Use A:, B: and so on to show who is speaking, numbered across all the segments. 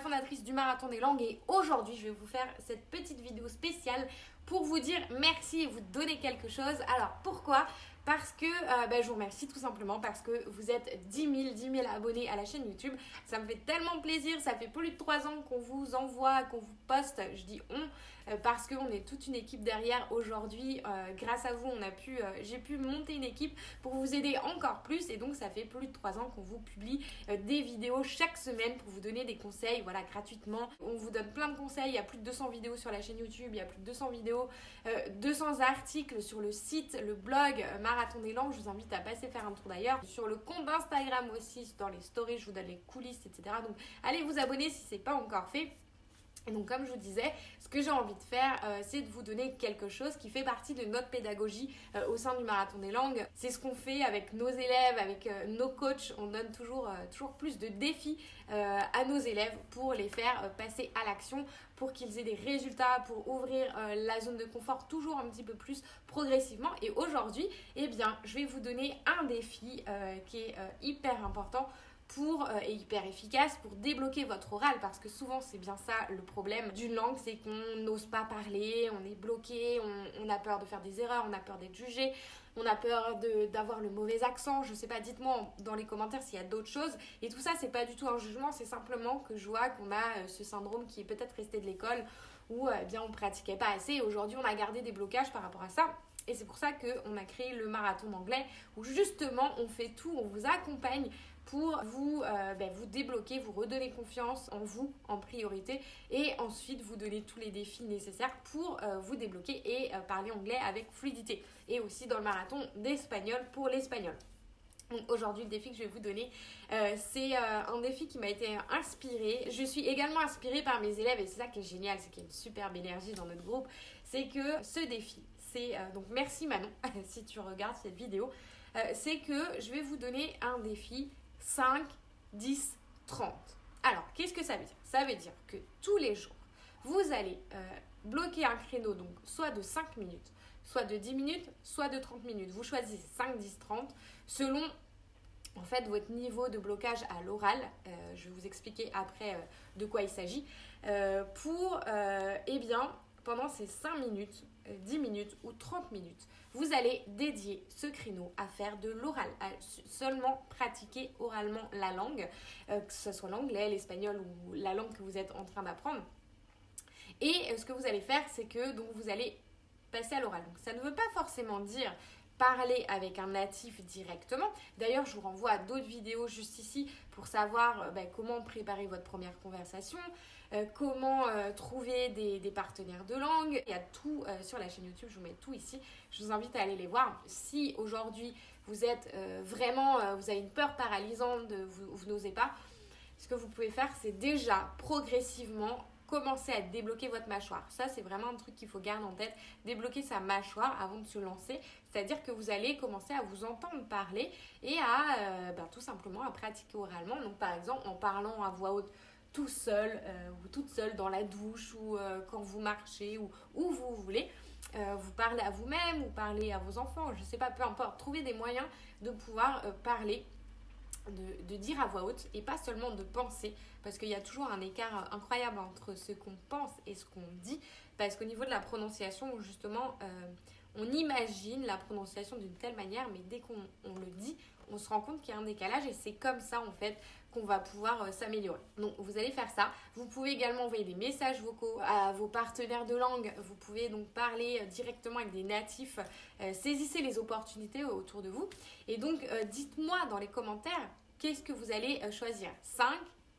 A: fondatrice du Marathon des Langues. Et aujourd'hui je vais vous faire cette petite vidéo spéciale pour vous dire merci et vous donner quelque chose. Alors pourquoi? Parce que euh, ben, je vous remercie tout simplement parce que vous êtes 10 000, 10 000 abonnés à la chaîne YouTube. Ça me fait tellement plaisir, ça fait plus de 3 ans qu'on vous envoie, qu'on vous poste, je dis on, euh, parce qu'on est toute une équipe derrière aujourd'hui. Euh, grâce à vous, on a pu, j'ai pu monter une équipe pour vous aider encore plus et donc ça fait plus de 3 ans qu'on vous publie des vidéos chaque semaine pour vous donner des conseils, voilà, gratuitement. On vous donne plein de conseils, il y a plus de 200 vidéos sur la chaîne YouTube, il y a plus de 200 vidéos, 200 articles sur le site, le blog, Marathon des langues, je vous invite à passer faire un tour d'ailleurs. Sur le compte d'Instagram aussi, dans les stories, je vous donne les coulisses, etc. Donc allez vous abonner si ce n'est pas encore fait. Et donc comme je vous disais, ce que j'ai envie de faire, euh, c'est de vous donner quelque chose qui fait partie de notre pédagogie euh, au sein du Marathon des langues. C'est ce qu'on fait avec nos élèves, avec euh, nos coachs. On donne toujours, toujours plus de défis à nos élèves pour les faire passer à l'action, pour qu'ils aient des résultats, pour ouvrir la zone de confort toujours un petit peu plus progressivement. Et aujourd'hui, eh bien, je vais vous donner un défi qui est hyper important pour, euh, et hyper efficace pour débloquer votre oral parce que souvent c'est bien ça le problème d'une langue, c'est qu'on n'ose pas parler, on est bloqué, on, a peur de faire des erreurs, on a peur d'être jugé, on a peur d'avoir le mauvais accent, je sais pas, dites-moi dans les commentaires s'il y a d'autres choses. Et tout ça c'est pas du tout un jugement, c'est simplement que je vois qu'on a euh, ce syndrome qui est peut-être resté de l'école où euh, eh bien on pratiquait pas assez et aujourd'hui on a gardé des blocages par rapport à ça. Et c'est pour ça qu'on a créé le marathon d'anglais où justement on fait tout, on vous accompagne pour vous, euh, ben, vous débloquer, vous redonner confiance en vous en priorité et ensuite vous donner tous les défis nécessaires pour euh, vous débloquer et euh, parler anglais avec fluidité. Et aussi dans le marathon d'espagnol pour l'espagnol. Donc aujourd'hui, le défi que je vais vous donner, c'est un défi qui m'a été inspiré. Je suis également inspirée par mes élèves et c'est ça qui est génial, c'est qu'il y a une superbe énergie dans notre groupe. C'est que ce défi, c'est donc merci Manon si tu regardes cette vidéo, c'est que je vais vous donner un défi 5, 10, 30. Alors, qu'est-ce que ça veut dire? Ça veut dire que tous les jours, vous allez euh, bloquer un créneau, donc soit de 5 minutes, soit de 10 minutes, soit de 30 minutes. Vous choisissez 5, 10, 30 selon en fait votre niveau de blocage à l'oral. Euh, je vais vous expliquer après euh, de quoi il s'agit. pour, eh bien, pendant ces 5 minutes, 10 minutes ou 30 minutes, vous allez dédier ce créneau à faire de l'oral, à seulement pratiquer oralement la langue, euh, que ce soit l'anglais, l'espagnol ou la langue que vous êtes en train d'apprendre. Et euh, ce que vous allez faire, c'est que donc vous allez passer à l'oral. Donc ça ne veut pas forcément dire parler avec un natif directement. D'ailleurs, je vous renvoie à d'autres vidéos juste ici pour savoir euh, ben, comment préparer votre première conversation, euh, comment euh, trouver des, partenaires de langue. Il y a tout sur la chaîne YouTube, je vous mets tout ici. Je vous invite à aller les voir. Si aujourd'hui vous êtes vraiment, vous avez une peur paralysante, vous, vous n'osez pas, ce que vous pouvez faire, c'est déjà progressivement commencer à débloquer votre mâchoire. Ça, c'est vraiment un truc qu'il faut garder en tête. Débloquer sa mâchoire avant de se lancer. C'est-à-dire que vous allez commencer à vous entendre parler et à euh, ben, tout simplement à pratiquer oralement. Donc, par exemple, en parlant à voix haute tout seul euh, ou toute seule dans la douche ou euh, quand vous marchez ou où vous voulez. vous parlez à vous-même ou parlez à vos enfants, je ne sais pas, peu importe. Trouvez des moyens de pouvoir parler de, dire à voix haute et pas seulement de penser. Parce qu'il y a toujours un écart incroyable entre ce qu'on pense et ce qu'on dit. Parce qu'au niveau de la prononciation justement euh, on imagine la prononciation d'une telle manière mais dès qu'on le dit on se rend compte qu'il y a un décalage et c'est comme ça en fait qu'on va pouvoir euh, s'améliorer. Donc vous allez faire ça. Vous pouvez également envoyer des messages vocaux à vos partenaires de langue. Vous pouvez donc parler euh, directement avec des natifs. Euh, saisissez les opportunités autour de vous. Et donc dites-moi dans les commentaires qu'est-ce que vous allez choisir? 5,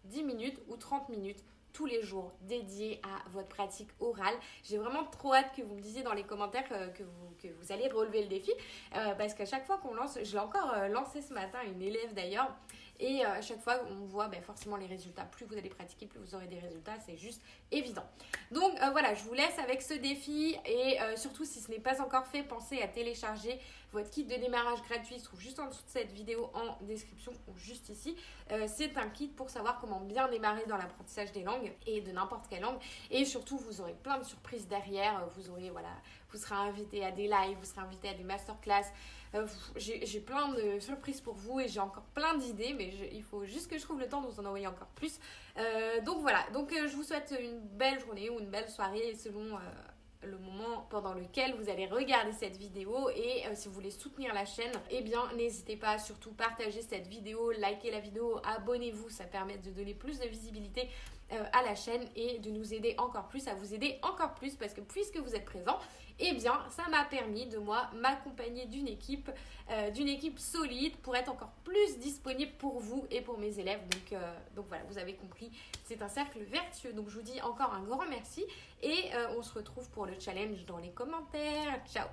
A: 10 minutes ou 30 minutes? Tous les jours dédiés à votre pratique orale. J'ai vraiment trop hâte que vous me disiez dans les commentaires que, vous, que vous allez relever le défi parce qu'à chaque fois qu'on lance, je l'ai encore lancé ce matin, une élève d'ailleurs, et euh, à chaque fois, on voit ben, forcément les résultats. Plus vous allez pratiquer, plus vous aurez des résultats. C'est juste évident. Donc euh, voilà, je vous laisse avec ce défi. Et euh, surtout, si ce n'est pas encore fait, pensez à télécharger votre kit de démarrage gratuit. Il se trouve juste en dessous de cette vidéo en description ou juste ici. C'est un kit pour savoir comment bien démarrer dans l'apprentissage des langues et de n'importe quelle langue. Et surtout, vous aurez plein de surprises derrière. Vous aurez, voilà, vous serez invité à des lives, vous serez invité à des masterclass. Euh, j'ai plein de surprises pour vous et j'ai encore plein d'idées, mais il faut juste que je trouve le temps de vous en envoyer encore plus. Euh, donc voilà, donc je vous souhaite une belle journée ou une belle soirée selon le moment pendant lequel vous allez regarder cette vidéo et si vous voulez soutenir la chaîne, eh bien n'hésitez pas à surtout partager cette vidéo, liker la vidéo, abonnez-vous, ça permet de donner plus de visibilité euh, à la chaîne et de nous aider encore plus, à vous aider encore plus parce que puisque vous êtes présent, eh bien ça m'a permis de moi m'accompagner d'une équipe, euh, d'une équipe solide pour être encore plus disponible pour vous et pour mes élèves. Donc, euh, donc voilà, vous avez compris, c'est un cercle vertueux. Donc je vous dis encore un grand merci et on se retrouve pour le challenge dans les commentaires. Ciao